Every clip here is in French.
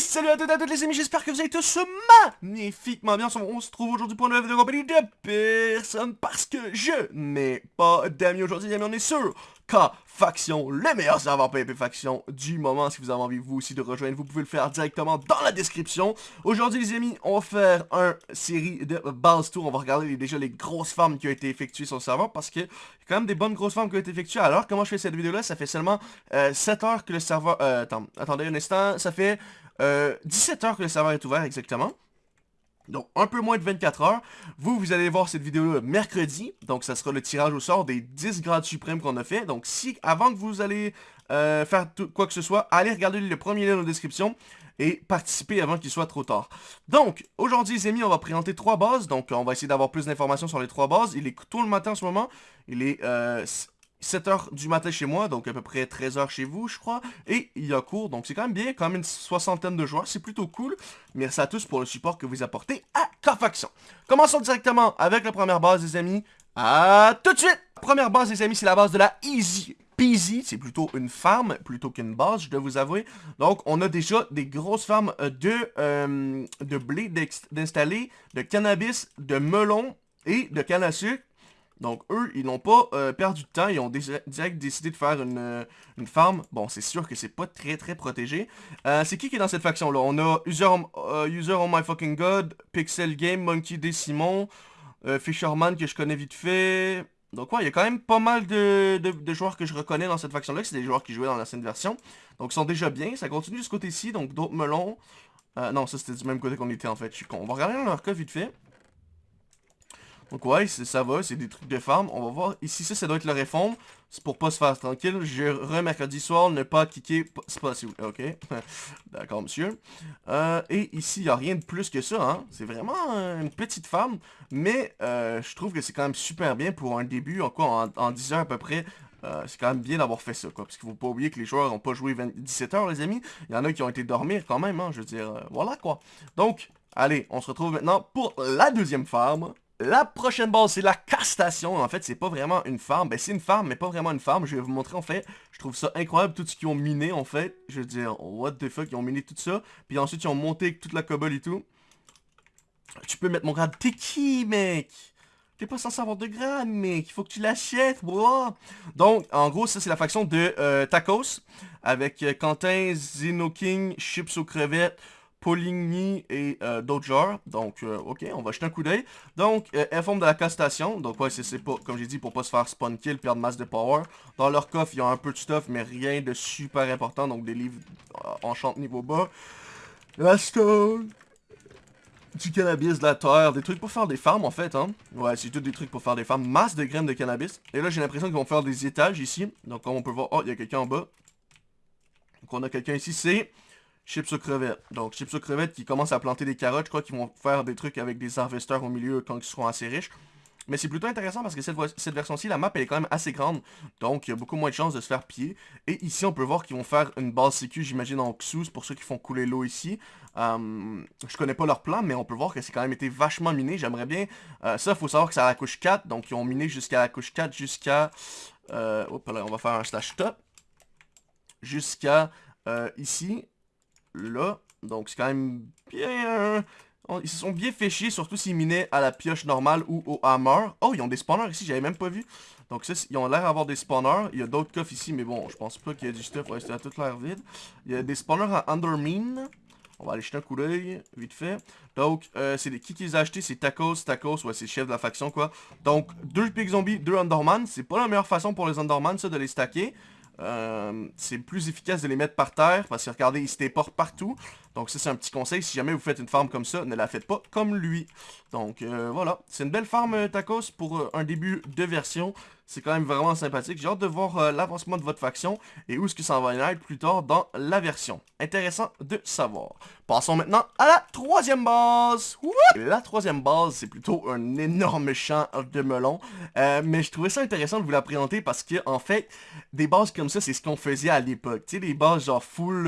Salut à toutes et à les amis, j'espère que vous allez tous magnifiquement bien. On se trouve aujourd'hui pour une nouvelle vidéo de compagnie de personne parce que je n'ai pas d'amis aujourd'hui, les amis, on est sûr K Faction, le meilleur serveur PvP Faction du moment. Si vous avez envie, vous aussi, de rejoindre, vous pouvez le faire directement dans la description. Aujourd'hui, les amis, on va faire un série de base tour. On va regarder déjà les grosses farms qui ont été effectuées sur le serveur parce que quand même des bonnes grosses farms qui ont été effectuées. Alors, comment je fais cette vidéo-là? Ça fait seulement 7 euh, heures que le serveur... Euh, attends, attendez un instant. Ça fait 17 euh, heures que le serveur est ouvert exactement. Donc, un peu moins de 24 heures. Vous, vous allez voir cette vidéo-là mercredi. Donc, ça sera le tirage au sort des 10 grades suprêmes qu'on a fait. Donc, si, avant que vous allez euh, faire quoi que ce soit, allez regarder le premier lien dans description et participer avant qu'il soit trop tard. Donc, aujourd'hui, les amis, on va présenter trois bases. Donc, on va essayer d'avoir plus d'informations sur les trois bases. Il est tôt le matin en ce moment. Il est... Euh, 7h du matin chez moi, donc à peu près 13h chez vous, je crois. Et il y a cours, donc c'est quand même bien, quand même une soixantaine de joueurs, c'est plutôt cool. Merci à tous pour le support que vous apportez à Carfaction. Commençons directement avec la première base, les amis. À tout de suite! première base, les amis, c'est la base de la Easy Peasy. C'est plutôt une farm plutôt qu'une base, je dois vous avouer. Donc, on a déjà des grosses farms de, euh, de blé d'installer, de cannabis, de melon et de canne à sucre. Donc eux, ils n'ont pas euh, perdu de temps, ils ont direct décidé de faire une, euh, une farm. Bon, c'est sûr que c'est pas très très protégé. Euh, c'est qui qui est dans cette faction-là? On a User, User Oh My Fucking God, Pixel Game, Monkey D. Simon, Fisherman que je connais vite fait. Donc ouais, il y a quand même pas mal de, joueurs que je reconnais dans cette faction-là, c'est des joueurs qui jouaient dans l'ancienne version. Donc ils sont déjà bien, ça continue de ce côté-ci, donc d'autres melons. non, ça c'était du même côté qu'on était en fait, je suis con. On va regarder leur cas vite fait. Donc ouais, ça va, c'est des trucs de farm. On va voir. Ici, ça, ça doit être le réforme. C'est pour pas se faire tranquille. Je re mercredi soir, ne pas kicker. C'est pas si Ok. D'accord, monsieur. Euh, et ici, il n'y a rien de plus que ça. Hein. C'est vraiment une petite farm. Mais euh, je trouve que c'est quand même super bien pour un début. En quoi, en, 10 heures à peu près. Euh, c'est quand même bien d'avoir fait ça, quoi. Parce qu'il faut pas oublier que les joueurs n'ont pas joué 17 heures, les amis. Il y en a qui ont été dormir quand même, hein. Je veux dire, voilà, quoi. Donc, allez, on se retrouve maintenant pour la deuxième farm. La prochaine base, c'est la castation. En fait, c'est pas vraiment une farm. Ben, c'est une farm, mais pas vraiment une farm. Je vais vous montrer, en fait. Je trouve ça incroyable, tout ce qu'ils ont miné, en fait. Je veux dire, what the fuck, ils ont miné tout ça. Puis ensuite, ils ont monté toute la cobble et tout. Tu peux mettre mon grade. T'es qui, mec? T'es pas censé avoir de grade, mec. Il faut que tu l'achètes, bro. Donc, en gros, ça, c'est la faction de euh, Tacos. Avec euh, Quentin, Zeno King, Chips aux crevettes, Poligny et euh, d'autres genres. Donc, euh, ok, on va jeter un coup d'œil. Donc, euh, informe de la castation. Donc, ouais, c'est pas, comme j'ai dit, pour pas se faire spawn kill, perdre masse de power. Dans leur coffre, il y a un peu de stuff, mais rien de super important. Donc, des livres enchant niveau bas. La stone. Du cannabis, de la terre, des trucs pour faire des farms en fait, hein. Ouais, c'est tout des trucs pour faire des farms. Masse de graines de cannabis. Et là, j'ai l'impression qu'ils vont faire des étages ici. Donc, comme on peut voir, oh, il y a quelqu'un en bas. Donc, on a quelqu'un ici, c'est chips aux crevettes. Donc, chips aux crevettes qui commencent à planter des carottes. Je crois qu'ils vont faire des trucs avec des harvesters au milieu quand ils seront assez riches. Mais c'est plutôt intéressant parce que cette, version-ci, la map, elle est quand même assez grande. Donc, il y a beaucoup moins de chances de se faire piller. Et ici, on peut voir qu'ils vont faire une base sécu, j'imagine, en Xus, pour ceux qui font couler l'eau ici. Euh, je connais pas leur plan, mais on peut voir que c'est quand même été vachement miné. J'aimerais bien... Euh, ça, il faut savoir que c'est à la couche 4. Donc, ils ont miné jusqu'à la couche 4, jusqu'à... Euh, on va faire un slash top. Jusqu'à euh, ici là. Donc c'est quand même bien... Ils se sont bien fait chier, surtout s'ils minaient à la pioche normale ou au hammer. Oh, ils ont des spawners ici, j'avais même pas vu. Donc ça, ils ont l'air d'avoir des spawners. Il y a d'autres coffres ici, mais bon, je pense pas qu'il y a du stuff. Ouais, c'était toute l'air vide. Il y a des spawners à Undermine. On va aller jeter un coup d'œil, vite fait. Donc, euh, c'est qui qui les a achetés? C'est Tacos, Tacos, ouais, c'est chef de la faction, quoi. Donc, deux Pig Zombies, deux Underman. C'est pas la meilleure façon pour les Underman, ça, de les stacker. Euh, c'est plus efficace de les mettre par terre parce que regardez, il se déporte partout. Donc ça c'est un petit conseil, si jamais vous faites une farm comme ça, ne la faites pas comme lui. Donc euh, voilà, c'est une belle farm euh, tacos pour un début de version. C'est quand même vraiment sympathique. J'ai hâte de voir l'avancement de votre faction et où est-ce que ça va être plus tard dans la version. Intéressant de savoir. Passons maintenant à la troisième base. La troisième base, c'est plutôt un énorme champ de melon. mais je trouvais ça intéressant de vous la présenter parce que en fait, des bases comme ça, c'est ce qu'on faisait à l'époque. Tu sais, des bases genre full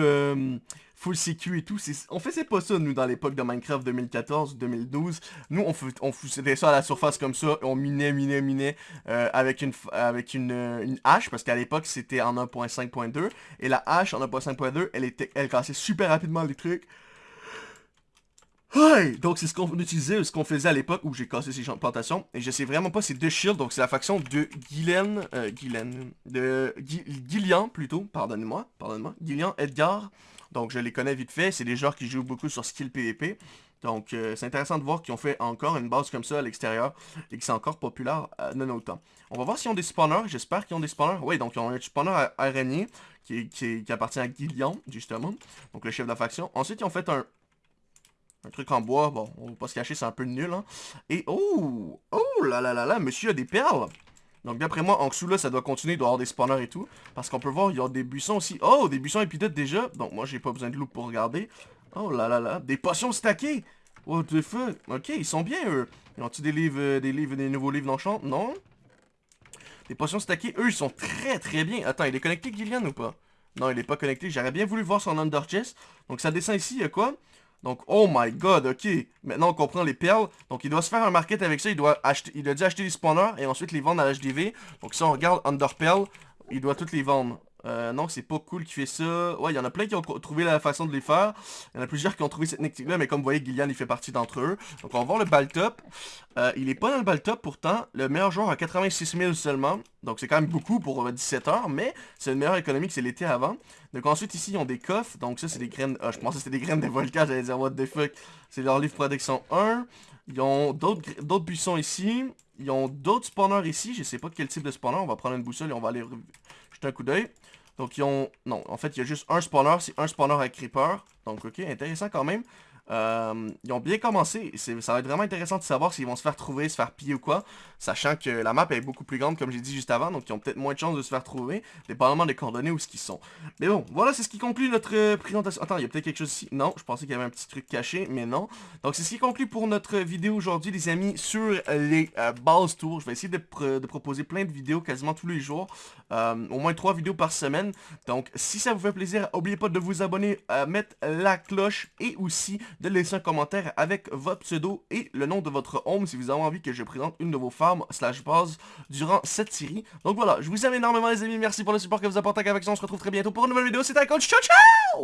full sécu et tout. On faisait pas ça, nous, dans l'époque de Minecraft 2014-2012. Nous, on, on ça à la surface comme ça, on minait, minait, minait euh, avec, une, avec une, une hache, parce qu'à l'époque, c'était en 1.5.2. Et la hache en 1.5.2, elle, était, elle cassait super rapidement les trucs. Donc c'est ce qu'on utilisait, ce qu'on faisait à l'époque où j'ai cassé ces plantations. Et je sais vraiment pas, c'est deux shields, donc c'est la faction de Guylaine, euh, Guylaine, de Gillian plutôt, pardonnez-moi, pardonnez-moi, Gillian, Edgar. Donc je les connais vite fait, c'est des joueurs qui jouent beaucoup sur skill PvP. Donc euh, c'est intéressant de voir qu'ils ont fait encore une base comme ça à l'extérieur et que c'est encore populaire euh, notre temps. On va voir s'ils ont des spawners, j'espère qu'ils ont des spawners. Oui, donc ils ont un spawner araignée qui, qui, appartient à Gillian, justement, donc le chef de la faction. Ensuite, ils ont fait un, un truc en bois, bon, on va pas se cacher, c'est un peu nul, hein. Et, oh, oh là là là là, monsieur a des perles. Donc d'après moi, en dessous là, ça doit continuer, il doit avoir des spawners et tout. Parce qu'on peut voir, il y a des buissons aussi. Oh, des buissons épidotes déjà. Donc moi, j'ai pas besoin de loup pour regarder. Oh là là là, des potions stackées. What the fuck? Ok, ils sont bien, eux. Ils ont-tu des livres, euh, des livres, des nouveaux livres d'enchant Non. Des potions stackées, eux, ils sont très très bien. Attends, il est connecté, Gillian, ou pas? Non, il est pas connecté. J'aurais bien voulu voir son under chest. Donc ça descend ici, il y a quoi? Donc, oh my god, ok. Maintenant, on comprend les perles. Donc, il doit se faire un market avec ça. Il doit acheter, il dû acheter les spawners et ensuite les vendre à l'HDV. Donc, si on regarde Under Pearl, il doit toutes les vendre. Euh, non, c'est pas cool qui fait ça. Ouais, il y en a plein qui ont trouvé la façon de les faire. Il y en a plusieurs qui ont trouvé cette technique-là, mais comme vous voyez, Gillian, il fait partie d'entre eux. Donc, on va voir le Baltop. Euh, il est pas dans le Baltop, pourtant. Le meilleur joueur a 86 000 seulement. Donc, c'est quand même beaucoup pour 17 euh, heures, mais c'est une meilleure économie que c'est l'été avant. Donc, ensuite, ici, ils ont des coffres. Donc, ça, c'est des graines... Ah, je pensais que c'était des graines de volcan, j'allais dire, what the fuck. C'est leur livre protection 1. Ils ont d'autres buissons ici. Ils ont d'autres spawners ici. Je sais pas quel type de spawner. On va prendre une boussole et on va aller jeter un coup d'œil. Donc, ils ont... Non, en fait, il y a juste un spawner. C'est un spawner avec Creeper. Donc, ok, intéressant quand même. Euh, ils ont bien commencé. Ça va être vraiment intéressant de savoir s'ils vont se faire trouver, se faire piller ou quoi. Sachant que la map est beaucoup plus grande, comme j'ai dit juste avant. Donc, ils ont peut-être moins de chances de se faire trouver. Dépendamment des coordonnées où ce qu'ils sont. Mais bon, voilà, c'est ce qui conclut notre euh, présentation. Attends, il y a peut-être quelque chose ici. Non, je pensais qu'il y avait un petit truc caché, mais non. Donc, c'est ce qui conclut pour notre vidéo aujourd'hui, les amis, sur les euh, base tours. Je vais essayer de, proposer plein de vidéos quasiment tous les jours. au moins trois vidéos par semaine. Donc, si ça vous fait plaisir, n'oubliez pas de vous abonner, mettre la cloche et aussi de laisser un commentaire avec votre pseudo et le nom de votre home si vous avez envie que je présente une de vos farms slash base durant cette série. Donc voilà, je vous aime énormément les amis, merci pour le support que vous apportez avec ça, on se retrouve très bientôt pour une nouvelle vidéo, c'était un coach, ciao ciao